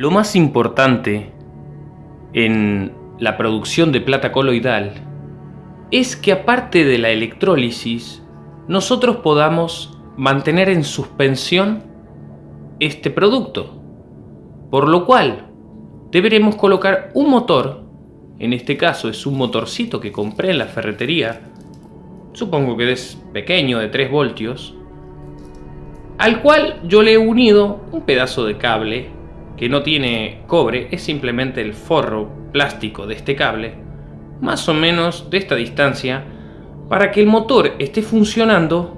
Lo más importante en la producción de plata coloidal es que aparte de la electrólisis, nosotros podamos mantener en suspensión este producto. Por lo cual, deberemos colocar un motor, en este caso es un motorcito que compré en la ferretería, supongo que es pequeño de 3 voltios, al cual yo le he unido un pedazo de cable que no tiene cobre, es simplemente el forro plástico de este cable, más o menos de esta distancia, para que el motor esté funcionando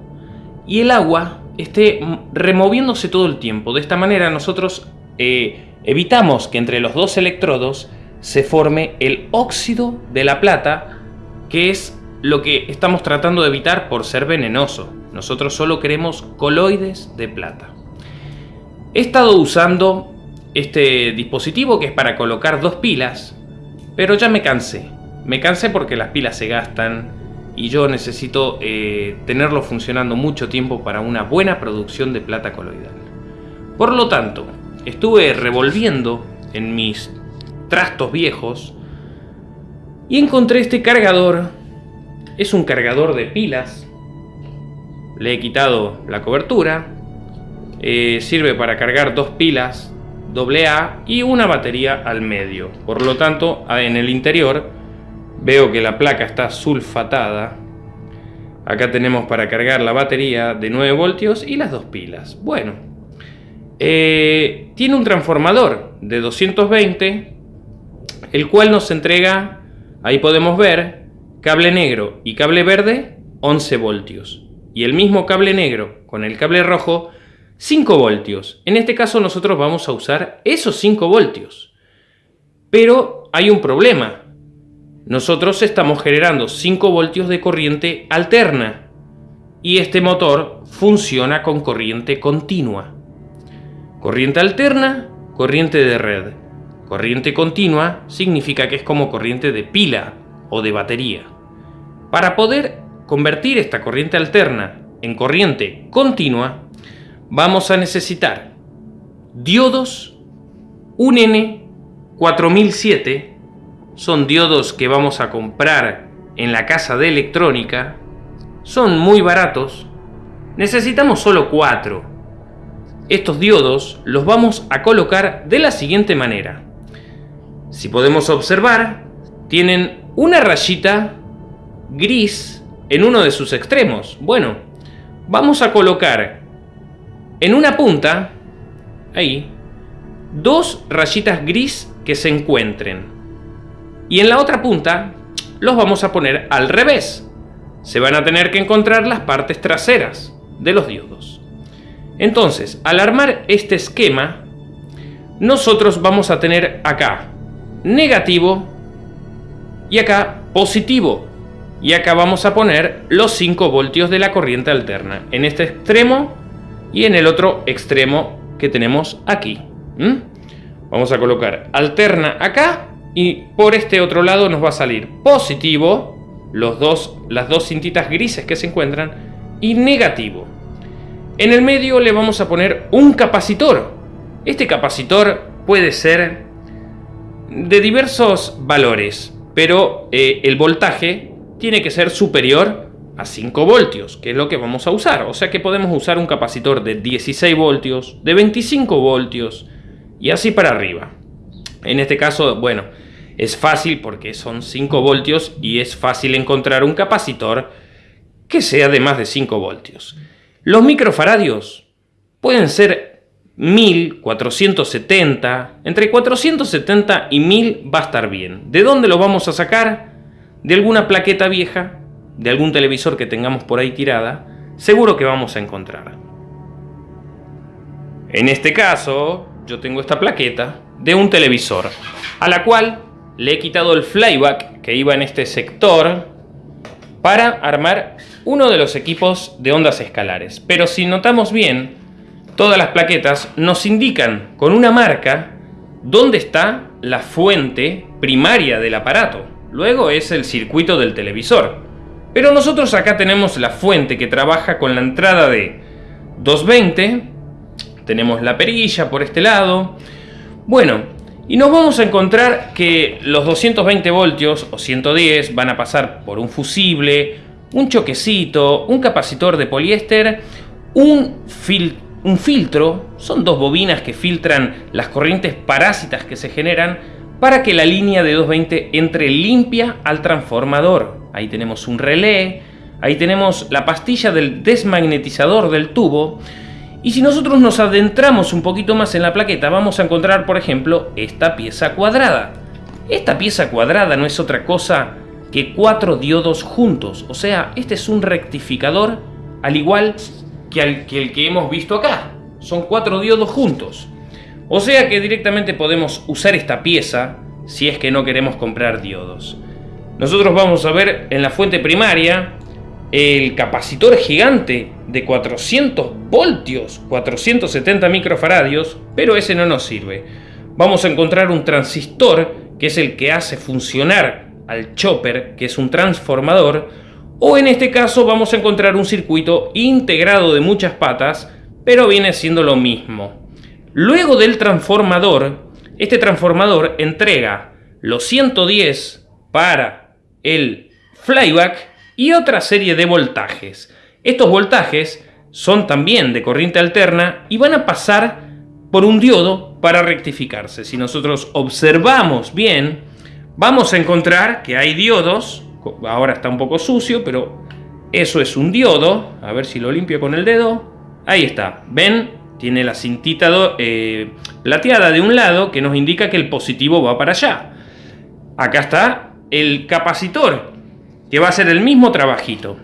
y el agua esté removiéndose todo el tiempo. De esta manera nosotros eh, evitamos que entre los dos electrodos se forme el óxido de la plata, que es lo que estamos tratando de evitar por ser venenoso. Nosotros solo queremos coloides de plata. He estado usando este dispositivo que es para colocar dos pilas, pero ya me cansé. Me cansé porque las pilas se gastan y yo necesito eh, tenerlo funcionando mucho tiempo para una buena producción de plata coloidal. Por lo tanto, estuve revolviendo en mis trastos viejos y encontré este cargador. Es un cargador de pilas. Le he quitado la cobertura. Eh, sirve para cargar dos pilas AA y una batería al medio. Por lo tanto, en el interior veo que la placa está sulfatada. Acá tenemos para cargar la batería de 9 voltios y las dos pilas. Bueno, eh, tiene un transformador de 220, el cual nos entrega, ahí podemos ver, cable negro y cable verde, 11 voltios. Y el mismo cable negro con el cable rojo 5 voltios. En este caso nosotros vamos a usar esos 5 voltios. Pero hay un problema. Nosotros estamos generando 5 voltios de corriente alterna. Y este motor funciona con corriente continua. Corriente alterna, corriente de red. Corriente continua significa que es como corriente de pila o de batería. Para poder convertir esta corriente alterna en corriente continua, vamos a necesitar diodos, un N4007, son diodos que vamos a comprar en la casa de electrónica, son muy baratos, necesitamos solo cuatro. Estos diodos los vamos a colocar de la siguiente manera. Si podemos observar, tienen una rayita gris en uno de sus extremos. Bueno, vamos a colocar en una punta, ahí, dos rayitas gris que se encuentren. Y en la otra punta los vamos a poner al revés. Se van a tener que encontrar las partes traseras de los diodos. Entonces, al armar este esquema, nosotros vamos a tener acá negativo y acá positivo. Y acá vamos a poner los 5 voltios de la corriente alterna. En este extremo y en el otro extremo que tenemos aquí. Vamos a colocar alterna acá y por este otro lado nos va a salir positivo, los dos, las dos cintitas grises que se encuentran, y negativo. En el medio le vamos a poner un capacitor. Este capacitor puede ser de diversos valores, pero eh, el voltaje tiene que ser superior a 5 voltios, que es lo que vamos a usar. O sea que podemos usar un capacitor de 16 voltios, de 25 voltios y así para arriba. En este caso, bueno, es fácil porque son 5 voltios y es fácil encontrar un capacitor que sea de más de 5 voltios. Los microfaradios pueden ser 1000, 470, entre 470 y 1000 va a estar bien. ¿De dónde lo vamos a sacar? De alguna plaqueta vieja de algún televisor que tengamos por ahí tirada, seguro que vamos a encontrar. En este caso, yo tengo esta plaqueta de un televisor, a la cual le he quitado el flyback que iba en este sector para armar uno de los equipos de ondas escalares. Pero si notamos bien, todas las plaquetas nos indican con una marca dónde está la fuente primaria del aparato. Luego es el circuito del televisor. Pero nosotros acá tenemos la fuente que trabaja con la entrada de 220, tenemos la perilla por este lado, Bueno, y nos vamos a encontrar que los 220 voltios o 110 van a pasar por un fusible, un choquecito, un capacitor de poliéster, un, un filtro, son dos bobinas que filtran las corrientes parásitas que se generan para que la línea de 220 entre limpia al transformador. Ahí tenemos un relé, ahí tenemos la pastilla del desmagnetizador del tubo, y si nosotros nos adentramos un poquito más en la plaqueta, vamos a encontrar, por ejemplo, esta pieza cuadrada. Esta pieza cuadrada no es otra cosa que cuatro diodos juntos. O sea, este es un rectificador al igual que, el que hemos visto acá. Son cuatro diodos juntos. O sea que directamente podemos usar esta pieza si es que no queremos comprar diodos. Nosotros vamos a ver en la fuente primaria el capacitor gigante de 400 voltios, 470 microfaradios, pero ese no nos sirve. Vamos a encontrar un transistor, que es el que hace funcionar al chopper, que es un transformador, o en este caso vamos a encontrar un circuito integrado de muchas patas, pero viene siendo lo mismo. Luego del transformador, este transformador entrega los 110 para el flyback y otra serie de voltajes. Estos voltajes son también de corriente alterna y van a pasar por un diodo para rectificarse. Si nosotros observamos bien, vamos a encontrar que hay diodos, ahora está un poco sucio, pero eso es un diodo, a ver si lo limpio con el dedo, ahí está, ven, tiene la cintita eh, plateada de un lado que nos indica que el positivo va para allá. Acá está el capacitor que va a ser el mismo trabajito.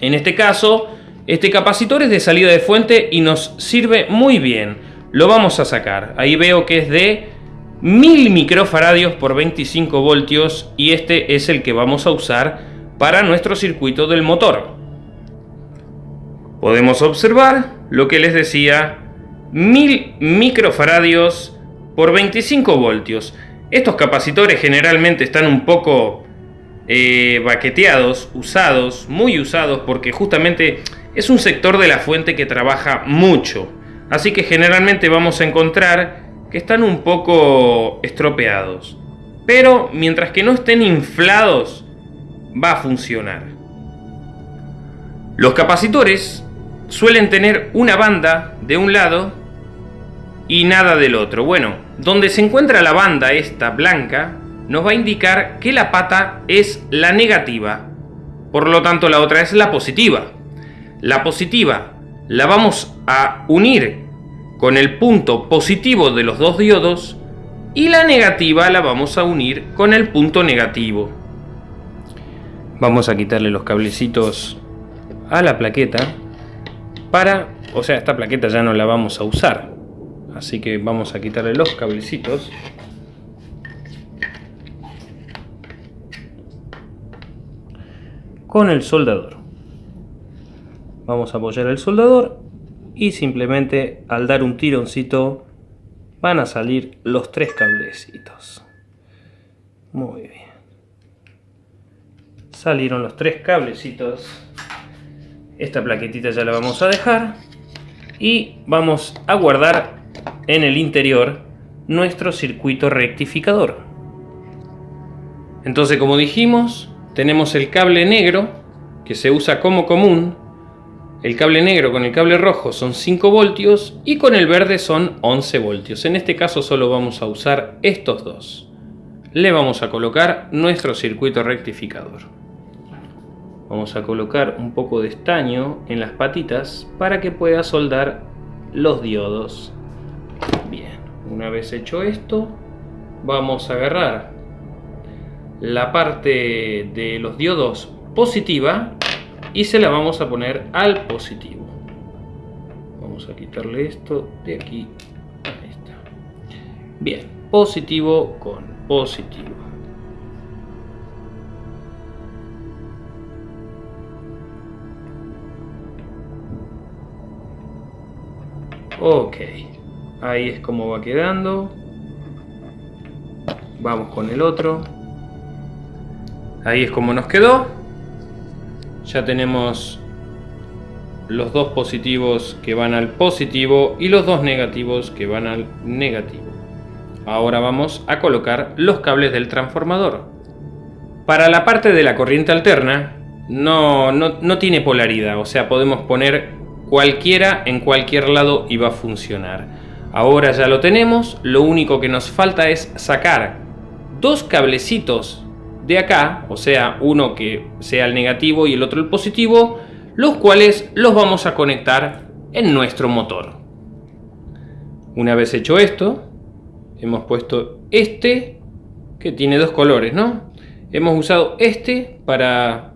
En este caso, este capacitor es de salida de fuente y nos sirve muy bien. Lo vamos a sacar. Ahí veo que es de 1000 microfaradios por 25 voltios y este es el que vamos a usar para nuestro circuito del motor. Podemos observar lo que les decía, 1000 microfaradios por 25 voltios. Estos capacitores generalmente están un poco eh, baqueteados, usados, muy usados, porque justamente es un sector de la fuente que trabaja mucho. Así que generalmente vamos a encontrar que están un poco estropeados. Pero mientras que no estén inflados, va a funcionar. Los capacitores suelen tener una banda de un lado y nada del otro. Bueno, donde se encuentra la banda esta blanca, nos va a indicar que la pata es la negativa, por lo tanto la otra es la positiva. La positiva la vamos a unir con el punto positivo de los dos diodos y la negativa la vamos a unir con el punto negativo. Vamos a quitarle los cablecitos a la plaqueta para, o sea, esta plaqueta ya no la vamos a usar. Así que vamos a quitarle los cablecitos con el soldador. Vamos a apoyar el soldador y simplemente al dar un tironcito van a salir los tres cablecitos. Muy bien. Salieron los tres cablecitos. Esta plaquetita ya la vamos a dejar. Y vamos a guardar en el interior nuestro circuito rectificador. Entonces, como dijimos, tenemos el cable negro, que se usa como común. El cable negro con el cable rojo son 5 voltios y con el verde son 11 voltios. En este caso solo vamos a usar estos dos. Le vamos a colocar nuestro circuito rectificador. Vamos a colocar un poco de estaño en las patitas para que pueda soldar los diodos. Bien, una vez hecho esto, vamos a agarrar la parte de los diodos positiva y se la vamos a poner al positivo. Vamos a quitarle esto de aquí. Ahí está. Bien, positivo con positivo. Ok, ahí es como va quedando. Vamos con el otro. Ahí es como nos quedó. Ya tenemos los dos positivos que van al positivo y los dos negativos que van al negativo. ahora vamos a colocar los cables del transformador. Para la parte de la corriente alterna, no, no, no tiene polaridad, o sea, podemos poner cualquiera en cualquier lado y va a funcionar. Ahora ya lo tenemos, lo único que nos falta es sacar dos cablecitos de acá, o sea, uno que sea el negativo y el otro el positivo, los cuales los vamos a conectar en nuestro motor. Una vez hecho esto, hemos puesto este, que tiene dos colores, ¿no? Hemos usado este para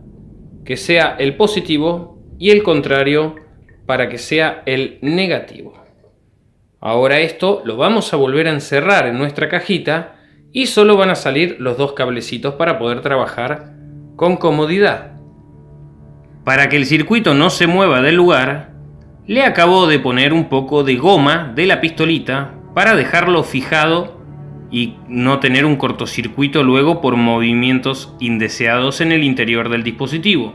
que sea el positivo y el contrario para que sea el negativo. Ahora esto lo vamos a volver a encerrar en nuestra cajita y solo van a salir los dos cablecitos para poder trabajar con comodidad. Para que el circuito no se mueva del lugar, le acabo de poner un poco de goma de la pistolita para dejarlo fijado y no tener un cortocircuito luego por movimientos indeseados en el interior del dispositivo.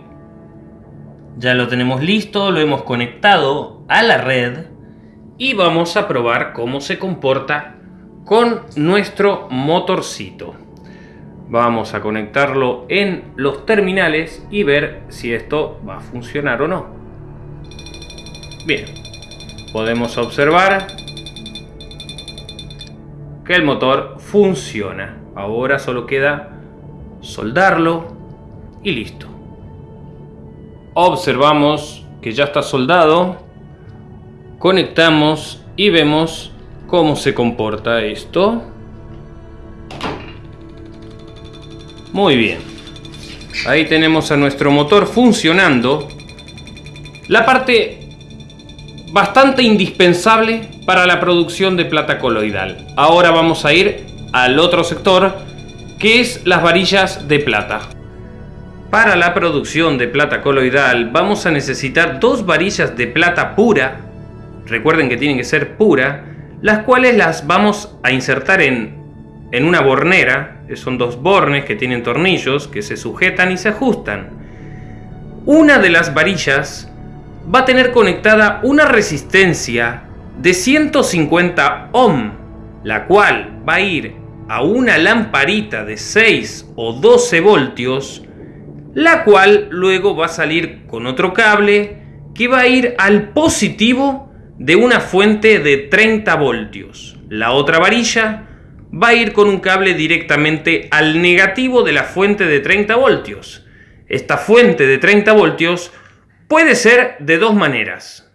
Ya lo tenemos listo, lo hemos conectado a la red y vamos a probar cómo se comporta con nuestro motorcito. Vamos a conectarlo en los terminales y ver si esto va a funcionar o no. Bien, podemos observar que el motor funciona. Ahora solo queda soldarlo y listo. Observamos que ya está soldado. Conectamos y vemos cómo se comporta esto. Muy bien. Ahí tenemos a nuestro motor funcionando. La parte bastante indispensable para la producción de plata coloidal. Ahora vamos a ir al otro sector, que es las varillas de plata. Para la producción de plata coloidal vamos a necesitar dos varillas de plata pura. Recuerden que tienen que ser pura las cuales las vamos a insertar en, en una bornera, son dos bornes que tienen tornillos que se sujetan y se ajustan. Una de las varillas va a tener conectada una resistencia de 150 ohm, la cual va a ir a una lamparita de 6 o 12 voltios, la cual luego va a salir con otro cable que va a ir al positivo de una fuente de 30 voltios. La otra varilla va a ir con un cable directamente al negativo de la fuente de 30 voltios. Esta fuente de 30 voltios puede ser de dos maneras.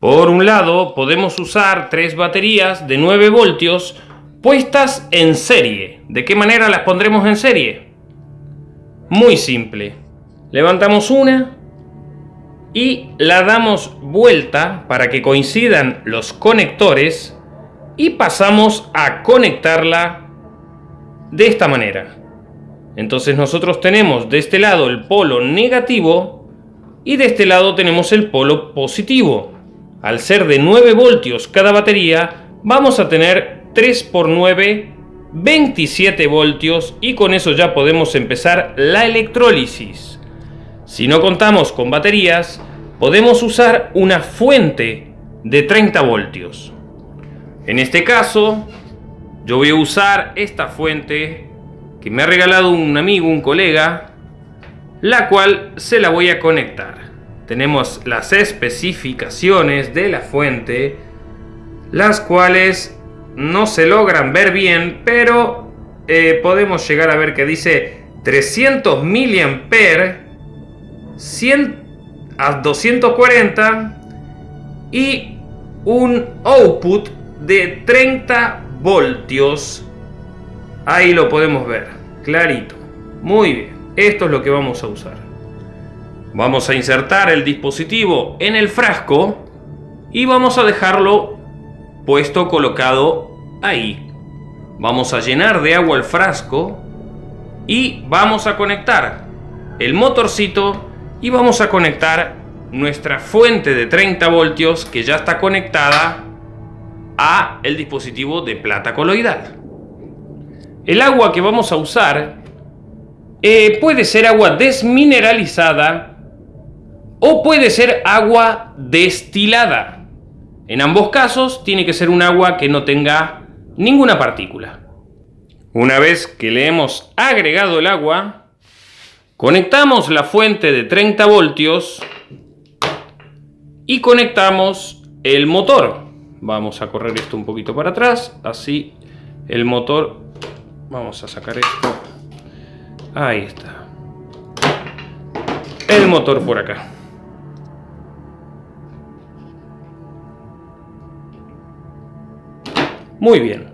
Por un lado, podemos usar tres baterías de 9 voltios puestas en serie. ¿De qué manera las pondremos en serie? Muy simple. Levantamos una, y la damos vuelta para que coincidan los conectores y pasamos a conectarla de esta manera. Entonces nosotros tenemos de este lado el polo negativo y de este lado tenemos el polo positivo. Al ser de 9 voltios cada batería, vamos a tener 3 por 9, 27 voltios y con eso ya podemos empezar la electrólisis. Si no contamos con baterías, podemos usar una fuente de 30 voltios. En este caso, yo voy a usar esta fuente que me ha regalado un amigo, un colega, la cual se la voy a conectar. Tenemos las especificaciones de la fuente, las cuales no se logran ver bien, pero eh, podemos llegar a ver que dice 300 mAh 100 a 240 y un output de 30 voltios. Ahí lo podemos ver, clarito. Muy bien, esto es lo que vamos a usar. Vamos a insertar el dispositivo en el frasco y vamos a dejarlo puesto colocado ahí. Vamos a llenar de agua el frasco y vamos a conectar el motorcito y vamos a conectar nuestra fuente de 30 voltios que ya está conectada a el dispositivo de plata coloidal. El agua que vamos a usar eh, puede ser agua desmineralizada o puede ser agua destilada. En ambos casos tiene que ser un agua que no tenga ninguna partícula. Una vez que le hemos agregado el agua, conectamos la fuente de 30 voltios y conectamos el motor. Vamos a correr esto un poquito para atrás, así el motor, vamos a sacar esto, ahí está. El motor por acá. Muy bien.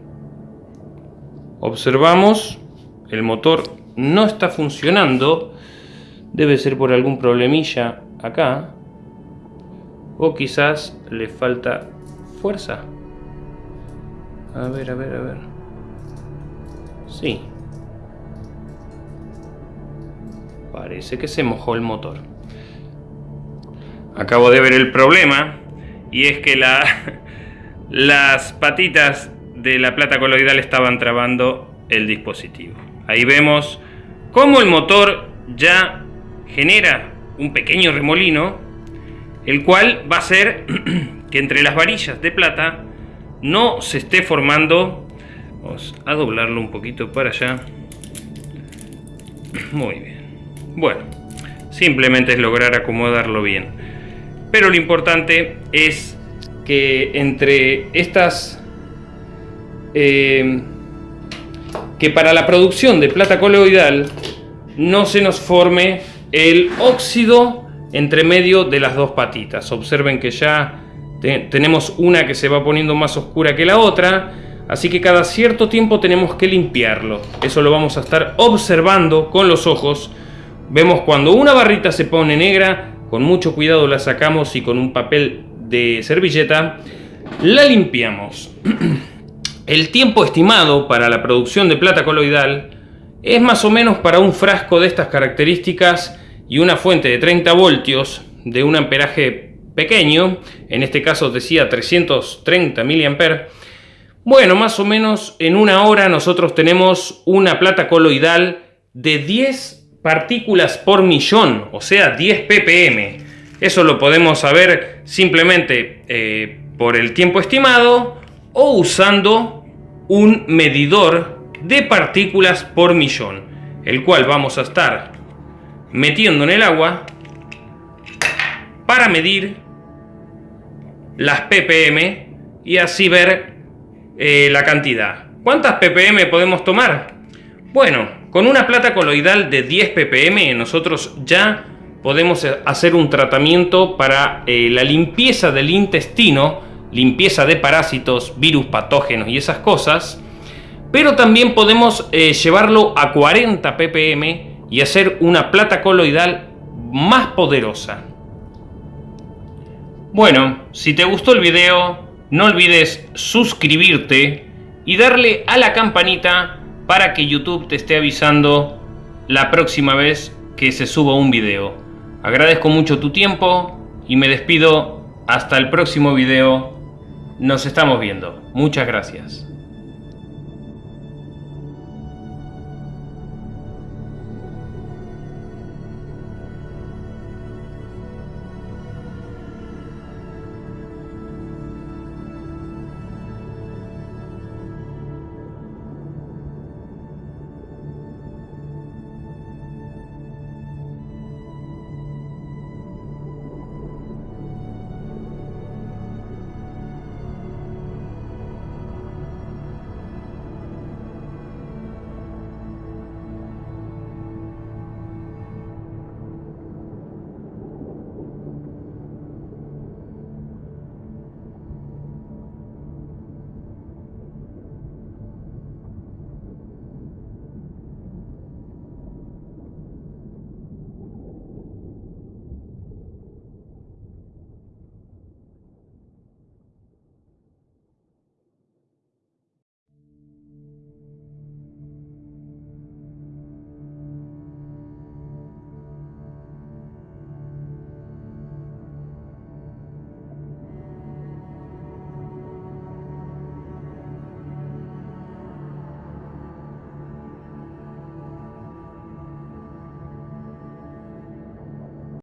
Observamos, el motor no está funcionando. Debe ser por algún problemilla acá. O quizás le falta fuerza. A ver, a ver, a ver. Sí. Parece que se mojó el motor. Acabo de ver el problema. Y es que la, las patitas de la plata coloidal estaban trabando el dispositivo. Ahí vemos cómo el motor ya genera un pequeño remolino, el cual va a hacer que entre las varillas de plata no se esté formando. Vamos a doblarlo un poquito para allá. Muy bien. Bueno, simplemente es lograr acomodarlo bien. Pero lo importante es que entre estas eh, que para la producción de plata coloidal no se nos forme el óxido entre medio de las dos patitas. Observen que ya tenemos una que se va poniendo más oscura que la otra, así que cada cierto tiempo tenemos que limpiarlo. Eso lo vamos a estar observando con los ojos. Vemos cuando una barrita se pone negra, con mucho cuidado la sacamos y con un papel de servilleta la limpiamos. El tiempo estimado para la producción de plata coloidal es más o menos para un frasco de estas características y una fuente de 30 voltios de un amperaje pequeño, en este caso decía 330 mA, bueno, más o menos en una hora nosotros tenemos una plata coloidal de 10 partículas por millón, o sea 10 ppm. Eso lo podemos saber simplemente eh, por el tiempo estimado o usando un medidor de partículas por millón, el cual vamos a estar metiendo en el agua para medir las ppm y así ver eh, la cantidad. ¿Cuántas ppm podemos tomar? Bueno, con una plata coloidal de 10 ppm nosotros ya podemos hacer un tratamiento para eh, la limpieza del intestino limpieza de parásitos, virus, patógenos y esas cosas, pero también podemos eh, llevarlo a 40 ppm y hacer una plata coloidal más poderosa. Bueno, si te gustó el video, no olvides suscribirte y darle a la campanita para que YouTube te esté avisando la próxima vez que se suba un video. Agradezco mucho tu tiempo y me despido hasta el próximo video nos estamos viendo. Muchas gracias.